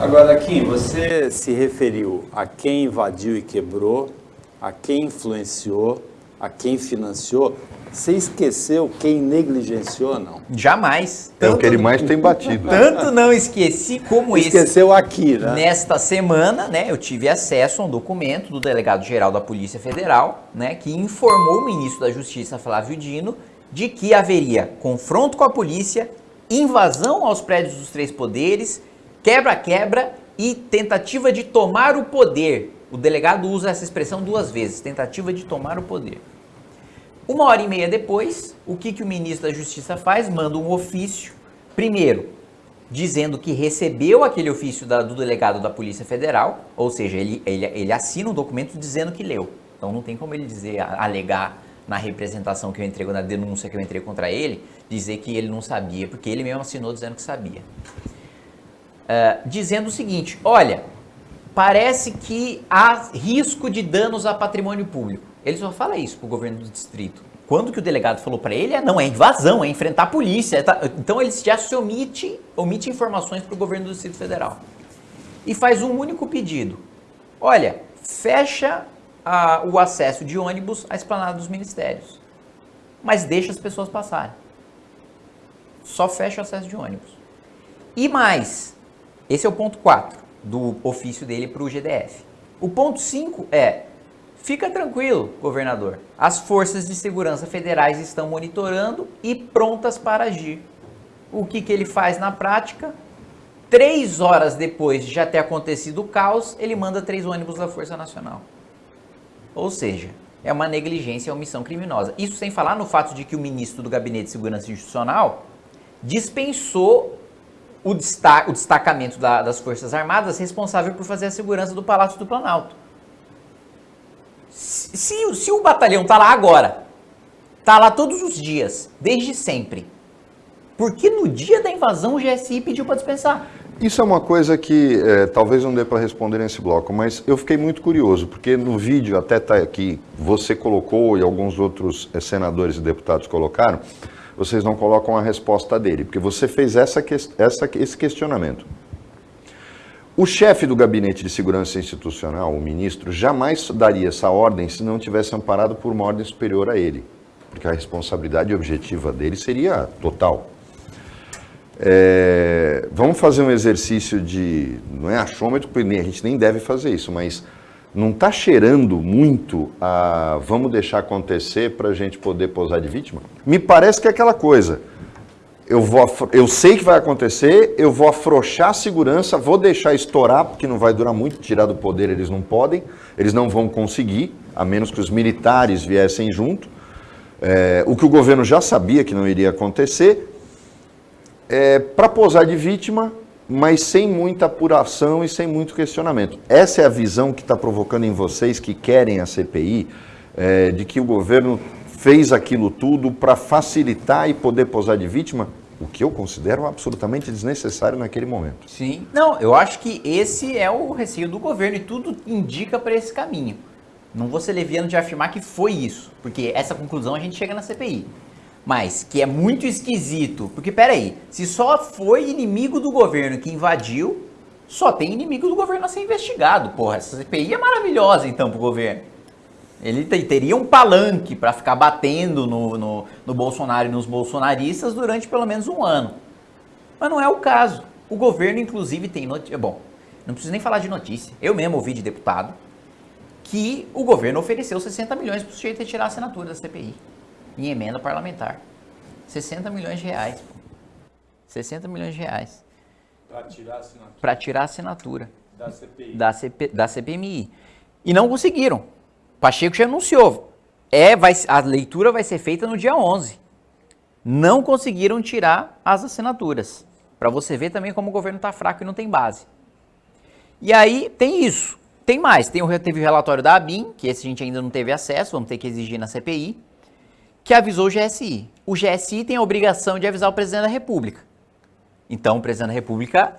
Agora, aqui, você se referiu a quem invadiu e quebrou, a quem influenciou, a quem financiou. Você esqueceu quem negligenciou, não? Jamais. É o que ele mais tem batido. Tanto não esqueci como esse. Esqueceu aqui, né? Nesta semana, né, eu tive acesso a um documento do delegado-geral da Polícia Federal, né, que informou o ministro da Justiça, Flávio Dino, de que haveria confronto com a polícia, invasão aos prédios dos três poderes, quebra-quebra e tentativa de tomar o poder. O delegado usa essa expressão duas vezes, tentativa de tomar o poder. Uma hora e meia depois, o que, que o ministro da Justiça faz? Manda um ofício, primeiro, dizendo que recebeu aquele ofício da, do delegado da Polícia Federal, ou seja, ele, ele, ele assina um documento dizendo que leu. Então não tem como ele dizer, alegar na representação que eu entrego, na denúncia que eu entrei contra ele, dizer que ele não sabia, porque ele mesmo assinou dizendo que sabia. Uh, dizendo o seguinte, olha, parece que há risco de danos a patrimônio público. Ele só fala isso para o governo do distrito. Quando que o delegado falou para ele, é, não, é invasão, é enfrentar a polícia. É então ele já se omite, omite informações para o governo do Distrito Federal. E faz um único pedido. Olha, fecha a, o acesso de ônibus à esplanada dos ministérios. Mas deixa as pessoas passarem. Só fecha o acesso de ônibus. E mais, esse é o ponto 4 do ofício dele para o GDF. O ponto 5 é Fica tranquilo, governador. As forças de segurança federais estão monitorando e prontas para agir. O que, que ele faz na prática? Três horas depois de já ter acontecido o caos, ele manda três ônibus da Força Nacional. Ou seja, é uma negligência, é uma omissão criminosa. Isso sem falar no fato de que o ministro do Gabinete de Segurança Institucional dispensou o, destaca, o destacamento da, das Forças Armadas responsável por fazer a segurança do Palácio do Planalto. Se, se o batalhão tá lá agora, tá lá todos os dias, desde sempre, por que no dia da invasão o GSI pediu para dispensar? Isso é uma coisa que é, talvez não dê para responder nesse bloco, mas eu fiquei muito curioso, porque no vídeo, até está aqui, você colocou e alguns outros é, senadores e deputados colocaram, vocês não colocam a resposta dele, porque você fez essa, essa, esse questionamento. O chefe do Gabinete de Segurança Institucional, o ministro, jamais daria essa ordem se não tivesse amparado por uma ordem superior a ele, porque a responsabilidade objetiva dele seria total. É, vamos fazer um exercício de, não é achômetro, a gente nem deve fazer isso, mas não está cheirando muito a vamos deixar acontecer para a gente poder posar de vítima? Me parece que é aquela coisa eu, vou, eu sei que vai acontecer, eu vou afrouxar a segurança, vou deixar estourar, porque não vai durar muito, tirar do poder eles não podem, eles não vão conseguir, a menos que os militares viessem junto. É, o que o governo já sabia que não iria acontecer, é, para posar de vítima, mas sem muita apuração e sem muito questionamento. Essa é a visão que está provocando em vocês que querem a CPI, é, de que o governo fez aquilo tudo para facilitar e poder posar de vítima, o que eu considero absolutamente desnecessário naquele momento. Sim, não, eu acho que esse é o receio do governo e tudo indica para esse caminho. Não vou ser leviano de afirmar que foi isso, porque essa conclusão a gente chega na CPI. Mas que é muito esquisito, porque peraí, se só foi inimigo do governo que invadiu, só tem inimigo do governo a ser investigado. Porra, essa CPI é maravilhosa então pro governo. Ele teria um palanque para ficar batendo no, no, no, Bolsonaro e nos bolsonaristas durante pelo menos um ano. Mas não é o caso. O governo, inclusive, tem notícia. Bom, não preciso nem falar de notícia. Eu mesmo ouvi de deputado que o governo ofereceu 60 milhões para o sujeito retirar a assinatura da CPI em emenda parlamentar. 60 milhões de reais. 60 milhões de reais. Para tirar a assinatura. Para tirar a assinatura. Da CPI. Da, CP, da CPMI. E não conseguiram. Pacheco já anunciou. É, vai, a leitura vai ser feita no dia 11. Não conseguiram tirar as assinaturas. Para você ver também como o governo está fraco e não tem base. E aí tem isso. Tem mais. Tem o, teve o relatório da ABIN, que esse a gente ainda não teve acesso, vamos ter que exigir na CPI, que avisou o GSI. O GSI tem a obrigação de avisar o presidente da República. Então, o presidente da República,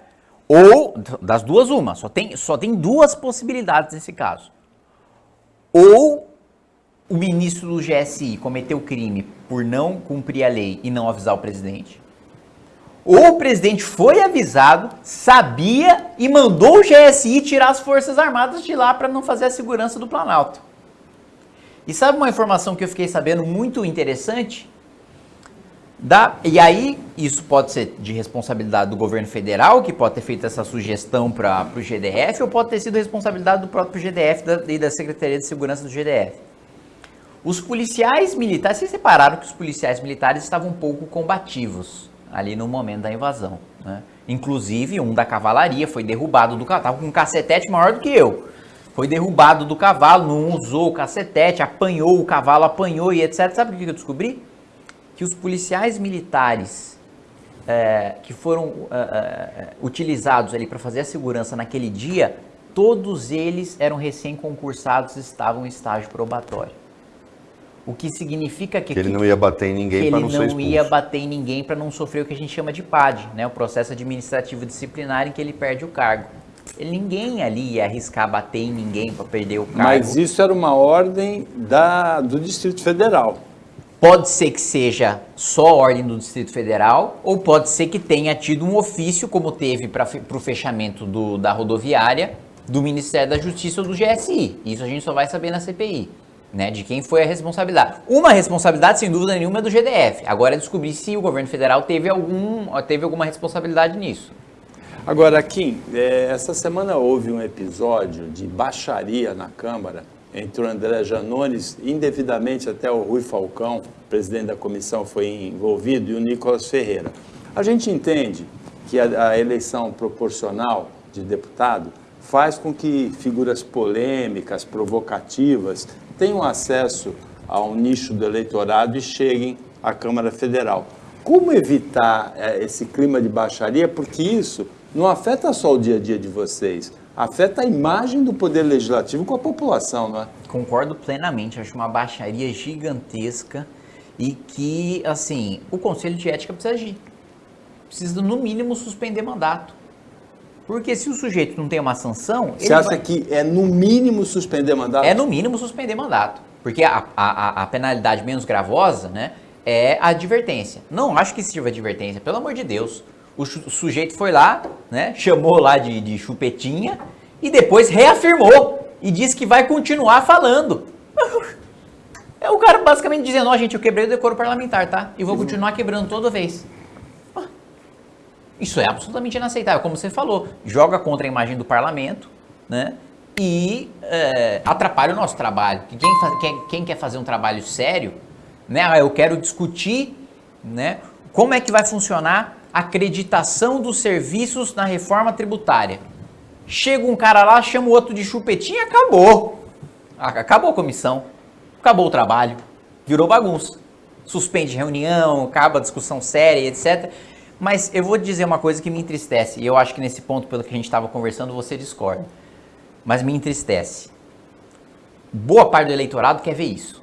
ou das duas, uma, só tem, só tem duas possibilidades nesse caso ou o ministro do GSI cometeu crime por não cumprir a lei e não avisar o presidente, ou o presidente foi avisado, sabia e mandou o GSI tirar as Forças Armadas de lá para não fazer a segurança do Planalto. E sabe uma informação que eu fiquei sabendo muito interessante? Da, e aí, isso pode ser de responsabilidade do governo federal, que pode ter feito essa sugestão para o GDF, ou pode ter sido responsabilidade do próprio GDF da, e da Secretaria de Segurança do GDF. Os policiais militares, vocês separaram que os policiais militares estavam um pouco combativos ali no momento da invasão. Né? Inclusive, um da cavalaria foi derrubado do cavalo, estava com um cacetete maior do que eu foi derrubado do cavalo, não usou o cacetete, apanhou o cavalo, apanhou e etc. Sabe o que eu descobri? Que os policiais militares é, que foram é, é, utilizados ali para fazer a segurança naquele dia, todos eles eram recém-concursados e estavam em estágio probatório. O que significa que, que ele não ia bater em ninguém para não, não ser expulso. ia bater em ninguém para não sofrer o que a gente chama de PAD, né? o processo administrativo disciplinar em que ele perde o cargo. Ninguém ali ia arriscar bater em ninguém para perder o cargo. Mas isso era uma ordem da, do Distrito Federal. Pode ser que seja só ordem do Distrito Federal, ou pode ser que tenha tido um ofício, como teve para o fechamento do, da rodoviária, do Ministério da Justiça ou do GSI. Isso a gente só vai saber na CPI. Né, de quem foi a responsabilidade. Uma responsabilidade, sem dúvida nenhuma, é do GDF. Agora é descobrir se o governo federal teve, algum, teve alguma responsabilidade nisso. Agora, Kim, é, essa semana houve um episódio de baixaria na Câmara entre o André Janones, indevidamente até o Rui Falcão, presidente da comissão, foi envolvido, e o Nicolas Ferreira. A gente entende que a, a eleição proporcional de deputado faz com que figuras polêmicas, provocativas, tenham acesso a um nicho do eleitorado e cheguem à Câmara Federal. Como evitar é, esse clima de baixaria? Porque isso não afeta só o dia a dia de vocês, afeta a imagem do Poder Legislativo com a população, não é? Concordo plenamente, acho uma baixaria gigantesca e que, assim, o Conselho de Ética precisa agir. Precisa, no mínimo, suspender mandato. Porque se o sujeito não tem uma sanção. Você acha vai... que é no mínimo suspender mandato? É no mínimo suspender mandato. Porque a, a, a penalidade menos gravosa né, é a advertência. Não acho que sirva advertência, pelo amor de Deus o sujeito foi lá, né, chamou lá de, de chupetinha e depois reafirmou e disse que vai continuar falando. É o cara basicamente dizendo, ó oh, gente, eu quebrei o decoro parlamentar, tá? E vou uhum. continuar quebrando toda vez. Isso é absolutamente inaceitável, como você falou. Joga contra a imagem do parlamento, né? E é, atrapalha o nosso trabalho. Quem, quem, quem, quer fazer um trabalho sério, né? Ah, eu quero discutir, né? Como é que vai funcionar acreditação dos serviços na reforma tributária. Chega um cara lá, chama o outro de chupetinha, acabou. Acabou a comissão, acabou o trabalho, virou bagunça. Suspende reunião, acaba a discussão séria, etc. Mas eu vou dizer uma coisa que me entristece, e eu acho que nesse ponto, pelo que a gente estava conversando, você discorda. Mas me entristece. Boa parte do eleitorado quer ver isso.